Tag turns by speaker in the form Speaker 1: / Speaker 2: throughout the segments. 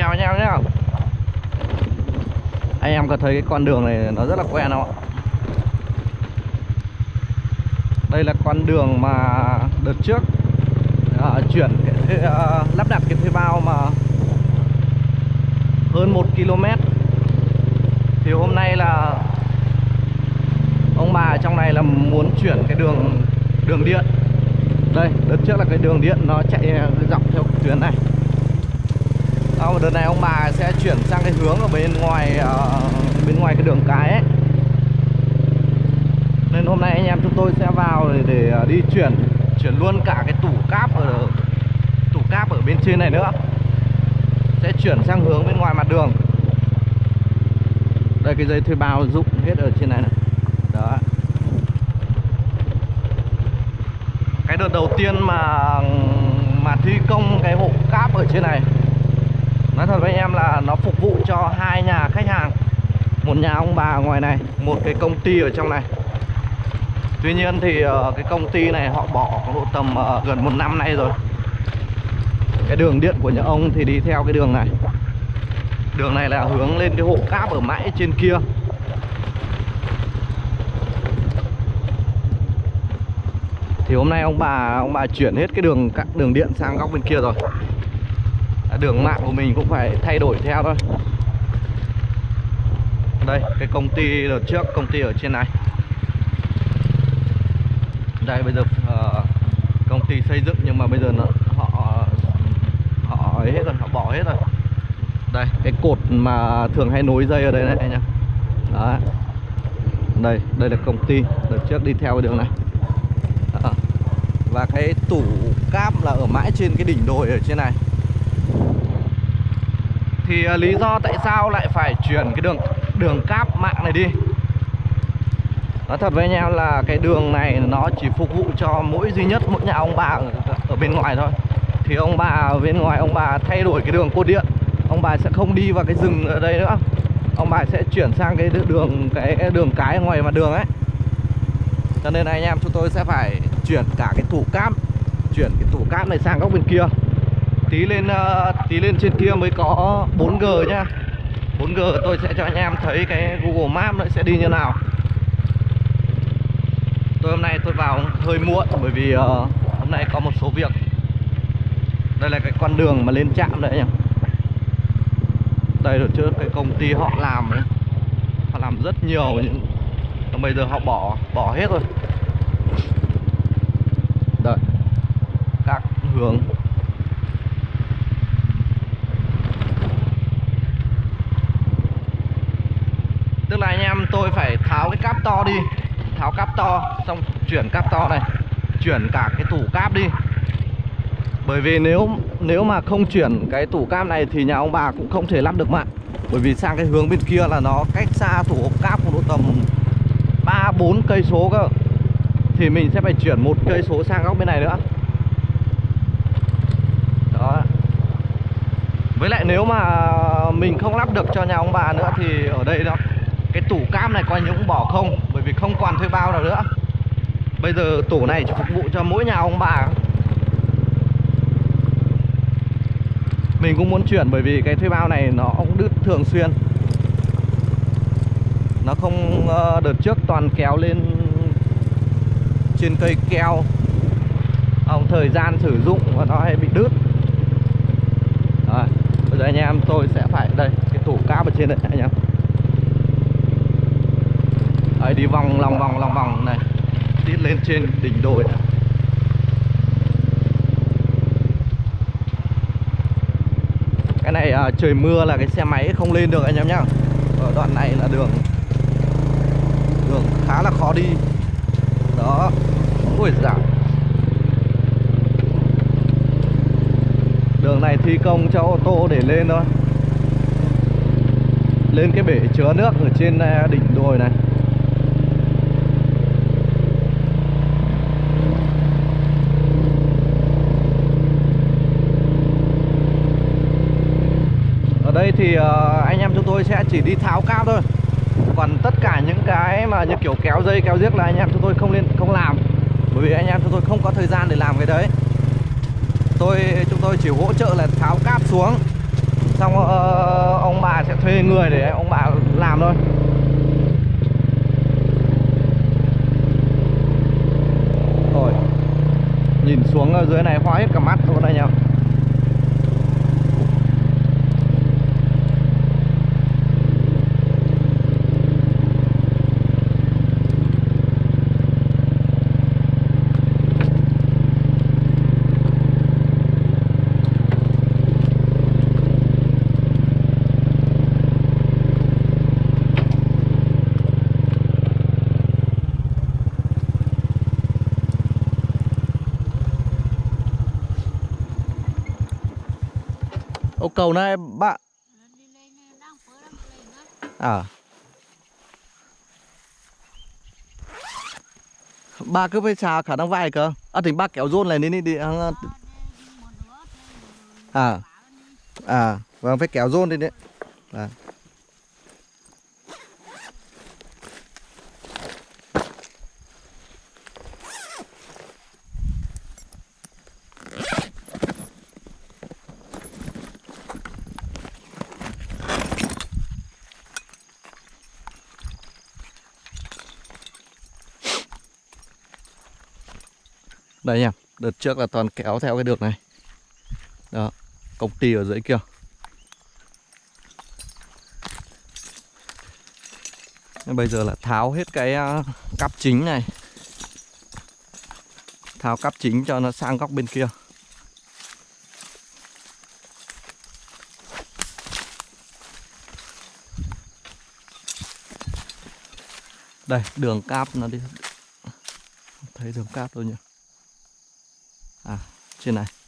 Speaker 1: chào anh em nhé Anh em có thấy cái con đường này nó rất là quen không ạ? Đây là con đường mà đợt trước uh, Chuyển cái, uh, lắp đặt cái thuê bao mà Hơn 1 km. Thì hôm nay là Ông bà trong này là muốn chuyển cái đường đường điện. Đây, đợt trước là cái đường điện nó chạy dọc theo tuyến này à, đợt này ông bà sẽ chuyển sang cái hướng ở bên ngoài uh, bên ngoài cái đường cái ấy. Nên hôm nay anh em chúng tôi sẽ vào để, để ờ, đi chuyển chuyển luôn cả cái tủ cáp ở tủ cáp ở bên trên này nữa. Sẽ chuyển sang hướng bên ngoài mặt đường. Đây cái dây thuê bao dụng hết ở trên này này. Đó. Cái đợt đầu tiên mà mà thi công cái hộ cáp ở trên này nói thật với anh em là nó phục vụ cho hai nhà khách hàng. Một nhà ông bà ngoài này, một cái công ty ở trong này. Tuy nhiên thì ờ, cái công ty này họ bỏ độ tầm ờ, gần một năm nay rồi. Cái đường điện của nhà ông thì đi theo cái đường này. Đường này là hướng lên cái hộ cáp ở mãi trên kia. Thì hôm nay ông bà ông bà chuyển hết cái đường đường điện sang góc bên kia rồi đường mạng của mình cũng phải thay đổi theo thôi. Đây cái công ty đợt trước công ty ở trên này. Đây bây giờ uh, công ty xây dựng nhưng mà bây giờ nó, họ họ ấy hết rồi họ bỏ hết rồi. Đây cái cột mà thường hay nối dây ở đây này anh em. Đó đây đây là công ty. Đợt trước đi theo cái đường này. Đó. và cái tủ cáp là ở mãi trên cái đỉnh đồi ở trên này thì à, lý do tại sao lại phải chuyển cái đường đường cáp mạng này đi? Nói thật với anh em là cái đường này nó chỉ phục vụ cho mỗi duy nhất mỗi nhà ông bà ở, bên ngoài thôi. Thì ông bà ở bên ngoài ông bà thay đổi cái đường cột điện. Ông bà sẽ không đi vào cái rừng ở đây nữa. Ông bà sẽ chuyển sang cái đường cái đường cái ngoài mặt đường ấy. Cho nên là anh em chúng tôi sẽ phải chuyển cả cái tủ cáp Chuyển cái tủ cáp này sang góc bên kia tí lên ờ, tí lên trên kia mới có 4G nhá. 4G tôi sẽ cho anh em thấy cái Google Maps nó sẽ đi như nào. Tôi hôm nay tôi vào hơi muộn bởi vì uh, hôm nay có một số việc. Đây là cái con đường mà lên trạm đấy nhá đây rồi trước cái công ty họ làm ấy. Họ làm rất nhiều nhưng bây giờ họ bỏ bỏ hết rồi. Đây các hướng. Tức là anh em, tôi phải tháo cái cáp to đi. Tháo cáp to, xong chuyển cáp to này. Chuyển cả cái tủ cáp đi. Bởi vì nếu nếu mà không chuyển cái tủ cáp này thì nhà ông bà cũng không thể lắp được mạng bởi vì sang cái hướng bên kia là nó cách xa tủ cáp của độ tầm ba, bốn cây số cơ. Thì mình sẽ phải chuyển một cây số sang góc bên này nữa. Đó. Với lại nếu mà mình không lắp được cho nhà ông bà nữa thì ở đây đó cái tủ cam này coi như cũng bỏ không? Bởi vì không còn thuê bao nào nữa. Bây giờ tủ này chỉ phục vụ cho mỗi nhà ông bà. Mình cũng muốn chuyển bởi vì cái thuê bao này nó cũng đứt thường xuyên. Nó không ờ, đợt trước toàn kéo lên trên cây keo. Ông thời gian sử dụng và nó hay bị đứt. Rồi, bây giờ anh em tôi sẽ phải đây cái tủ cáp ở trên đây anh em. Đấy, đi vòng lòng vòng lòng vòng này. Tít lên trên đỉnh đồi. Này. Cái này à, trời mưa là cái xe máy không lên được anh em nhá. Ở đoạn này là đường Đường khá là khó đi. Đó. Ui dạ Đường này thi công cho ô tô để lên thôi. Lên cái bể chứa nước ở trên à, đỉnh đồi này. Đây thì ờ, anh em chúng tôi sẽ chỉ đi tháo cáp thôi. Còn tất cả những cái mà như kiểu kéo dây kéo giếc là anh em chúng tôi không lên không làm. Bởi vì anh em chúng tôi không có thời gian để làm cái đấy. Tôi chúng tôi chỉ hỗ trợ là tháo cáp xuống. Xong uh, ông bà sẽ thuê người để ông bà làm thôi. Rồi. Nhìn xuống dưới này hoa hết cả mắt luôn đây em Ô cầu này bạn. À. Ba cứ phải xà khả năng vai cơ. À thì ba kéo rôn này đi đi đi. À, À. À Vâng phải kéo rôn đi đấy. À. Đây nha, Đợt trước là toàn kéo theo cái đường này. Đó, Công ty ở dưới kia. Nên Bây giờ là tháo hết cái à, cắp chính này. Tháo cắp chính cho nó sang góc bên kia. Đây, đường cáp nó đi. Thấy đường cáp đâu nhỉ? À trên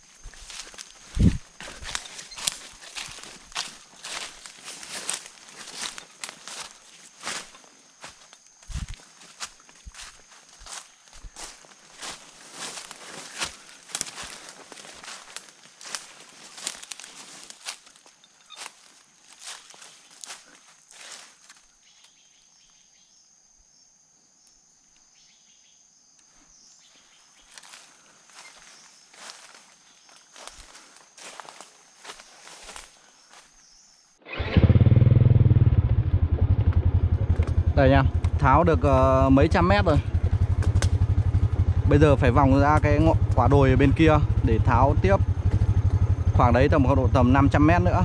Speaker 1: Đây nha. Tháo được ờ, mấy trăm mét rồi. Bây giờ phải vòng ra cái quả đồi ở bên kia Để tháo tiếp. Khoảng đấy tầm khoảng độ tầm 500 mét nữa.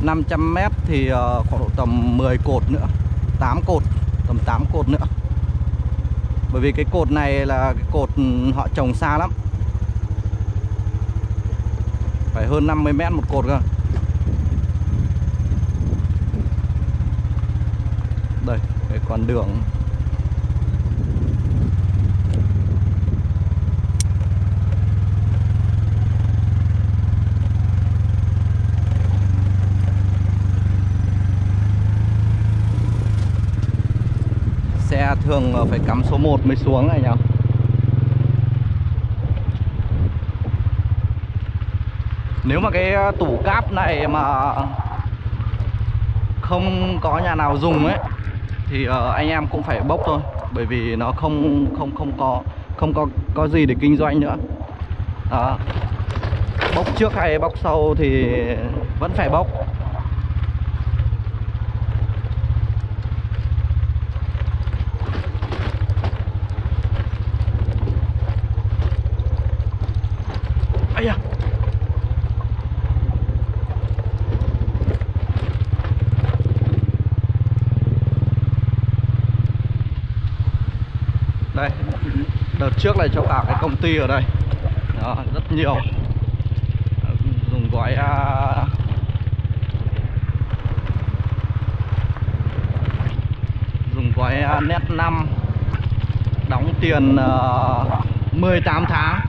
Speaker 1: 500 mét thì ờ, khoảng độ tầm 10 cột nữa. 8 cột Tầm 8 cột nữa. Bởi vì cái cột này là cái cột ừ, họ trồng xa lắm. Phải hơn 50 mét một cột cơ. Đây, cái con đường. Xe thường phải cắm số 1 mới xuống này nhỉ? Nếu mà cái tủ cáp này mà không có nhà nào dùng ấy thì uh, anh em cũng phải bốc thôi bởi vì nó không không không có không có có gì để kinh doanh nữa đó. bốc trước hay bốc sau thì vẫn phải bốc đợt trước này cho cả cái công ty ở đây. Đó, rất nhiều. Dùng gói à, dùng gói à, net 5 đóng tiền ờ, uh, 18 tháng.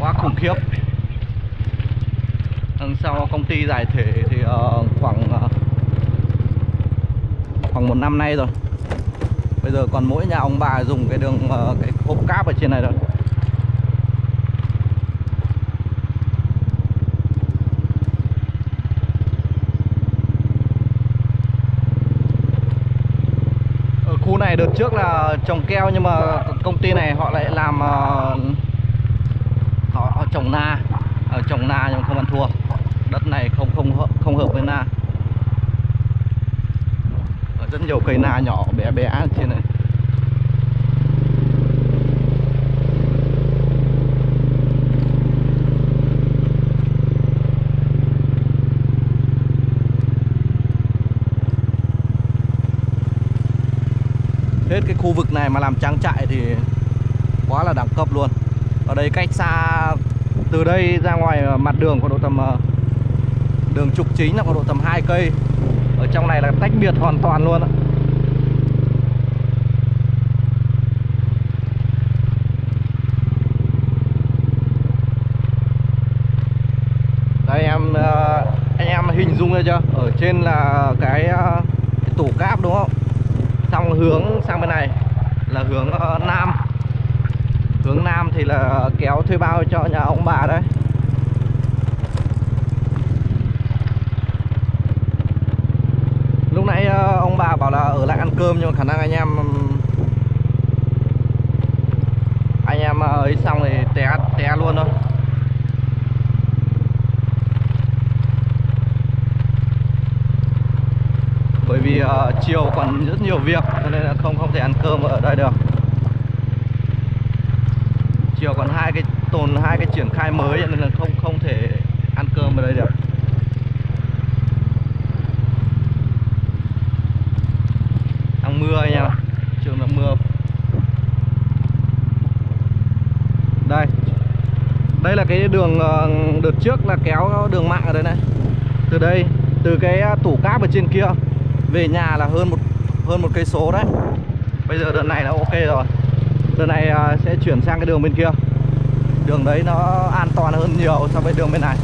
Speaker 1: Quá khủng khiếp. Đằng sau công ty giải thể thì ờ, khoảng ờ, khoảng một năm nay rồi bây giờ còn mỗi nhà ông bà dùng cái đường ờ, cái hộp cáp ở trên này rồi ở khu này đợt trước là trồng keo nhưng mà công ty này họ lại làm ờ, họ, trồng na. Ở trồng na nhưng không ăn thua. Đất này không không không hợp với na rất nhiều cây na nhỏ bé bé trên này. Hết cái khu vực này mà làm trang trại thì quá là đẳng cấp luôn. Ở đây cách xa, từ đây ra ngoài ờ, mặt đường có độ tầm ờ, đường trục chính là có độ tầm 2 cây trong này là tách biệt hoàn toàn luôn ạ. Đây em ờ, anh em hình dung ra chưa? Ở trên là cái, ờ, cái tủ cáp đúng không? Xong hướng sang bên này là hướng ờ, nam. Hướng nam thì là kéo thuê bao cho nhà ông bà đấy lúc nãy ờ, ông bà bảo là ở lại ăn cơm nhưng mà khả năng anh em anh em ờ, ấy xong thì té té luôn thôi. Bởi vì uh, chiều còn rất nhiều việc cho nên là không không thể ăn cơm ở đây được. Chiều còn hai cái tồn hai cái triển khai mới cho nên là không không thể ăn cơm ở đây được đang mưa anh em ạ. trường là mưa đây đây là cái đường ờ, đợt trước là kéo đường mạng ở đây này. Từ đây, từ cái à, tủ cáp ở trên kia, về nhà là hơn một hơn một cây số đấy. Bây giờ đợt này là ok rồi. Đợt này à, sẽ chuyển sang cái đường bên kia. Đường đấy nó an toàn hơn nhiều so với đường bên này.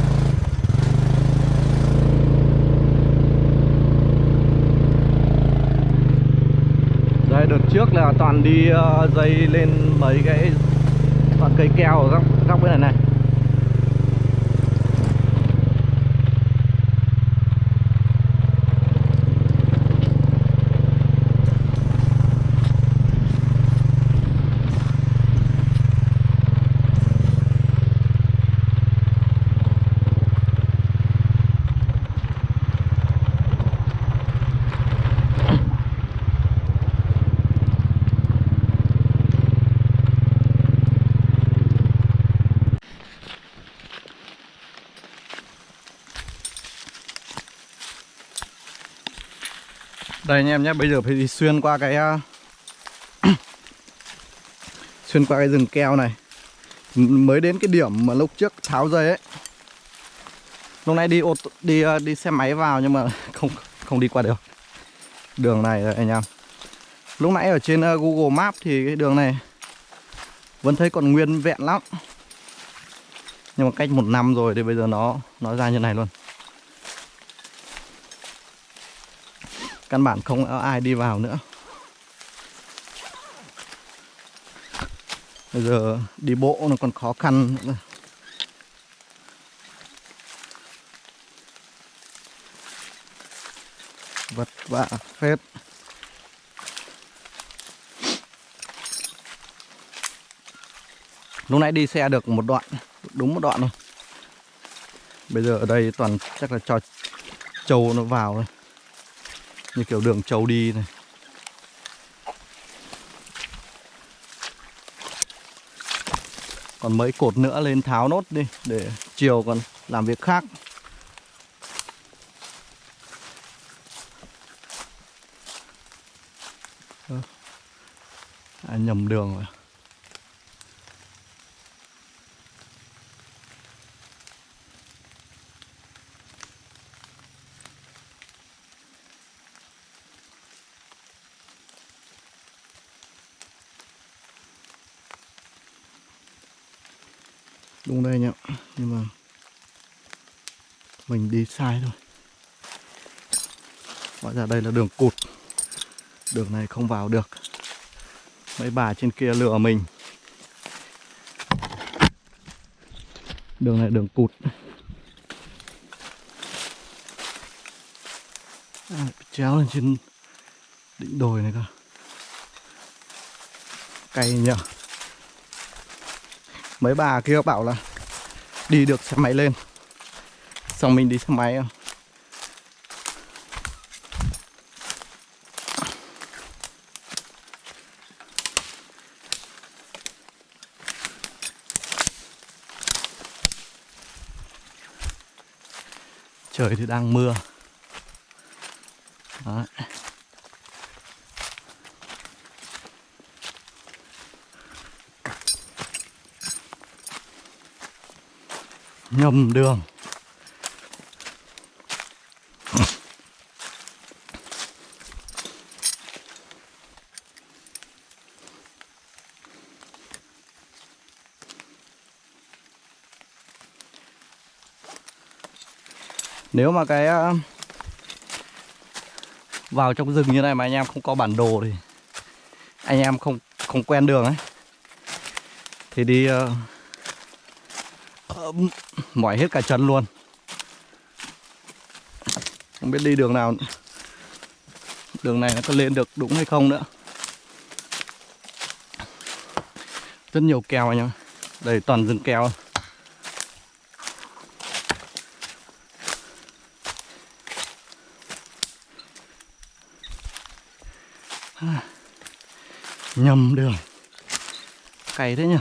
Speaker 1: Đây đợt trước là toàn đi ờ, dây lên mấy cái, toàn cây keo ở góc góc bên này này. Đây anh em nhé, bây giờ phải đi xuyên qua cái à, xuyên qua cái rừng keo này. Mới đến cái điểm mà lúc trước tháo dây ấy. Lúc nãy đi ô tô, đi à, đi xe máy vào nhưng mà không không đi qua được. Đường này rồi anh em. Lúc nãy ở trên à, Google Maps thì cái đường này vẫn thấy còn nguyên vẹn lắm. Nhưng mà cách một năm rồi thì bây giờ nó nó ra như này luôn. Căn bản không có ai đi vào nữa. Bây giờ đi bộ nó còn khó khăn nữa. vật vạ phết. Lúc nãy đi xe được một đoạn, đúng một đoạn thôi. Bây giờ ở đây toàn chắc là cho trâu nó vào thôi như kiểu đường trâu đi này. Còn mấy cột nữa lên tháo nốt đi để chiều còn làm việc khác. Ờ. À, nhầm đường rồi đúng đây nhá nhưng mà mình đi sai thôi. Hóa ra đây là đường cụt. Đường này không vào được. Mấy bà trên kia lừa mình. Đường này đường cụt. À, chéo lên trên đỉnh đồi này cơ. Cay nhở. Mấy bà kia bảo là đi được xe máy lên xong mình đi xe máy không trời thì đang mưa. Đấy. nhầm đường. Nếu mà cái ờ, vào trong rừng như này mà anh em không có bản đồ thì anh em không không quen đường ấy. Thì đi uh, mỏi hết cả chân luôn. Không biết đi đường nào đường này nó có lên được đúng hay không nữa. Rất nhiều keo anh em đây toàn rừng keo. Nhầm đường cày thế nhỉ?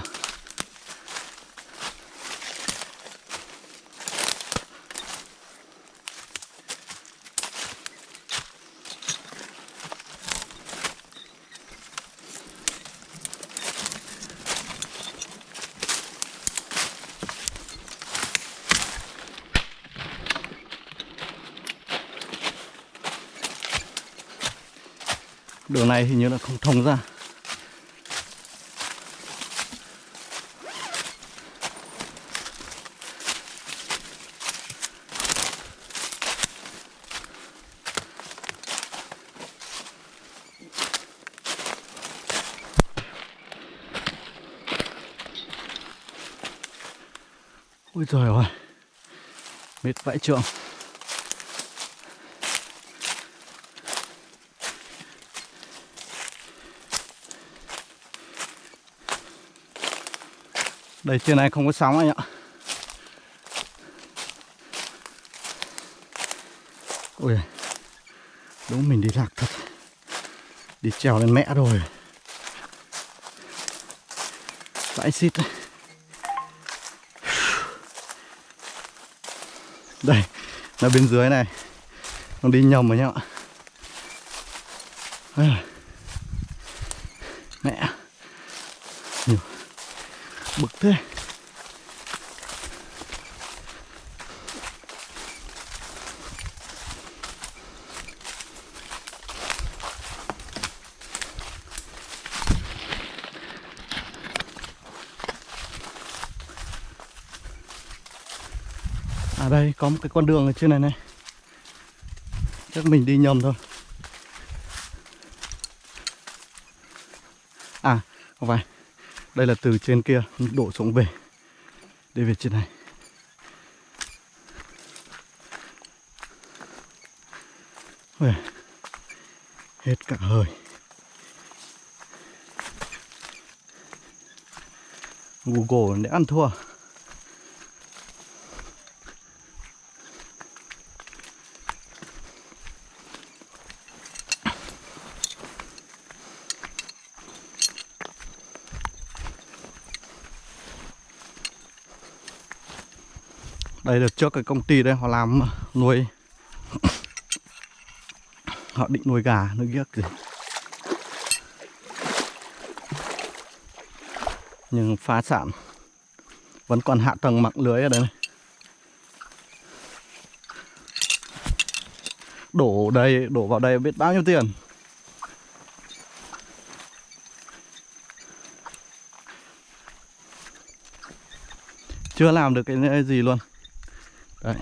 Speaker 1: Đường này hình như là không thông ra. Ôi trời ơi. Mệt vãi trường Đây, trên này không có sóng anh ạ. Ôi, Đúng mình đi lạc thật. Đi trèo lên mẹ rồi. Vãi xít đấy. Đây Là bên dưới này. Nó đi nhầm rồi nhá Mẹ. Nhiều. Bực thế À đây có một cái con đường ở trên này này. Chắc mình đi nhầm thôi. À không phải. Đây là từ trên kia đổ xuống về. Đi về trên này. Ui, Hết cả hơi. Google để ăn thua. Đây được trước cái công ty đây họ làm nuôi. Họ định nuôi gà, nuôi ghiếc gì. Nhưng phá sản Vẫn còn hạ tầng mạng lưới ở đây này. Đổ đây, đổ vào đây biết bao nhiêu tiền. Chưa làm được cái gì luôn. Đấy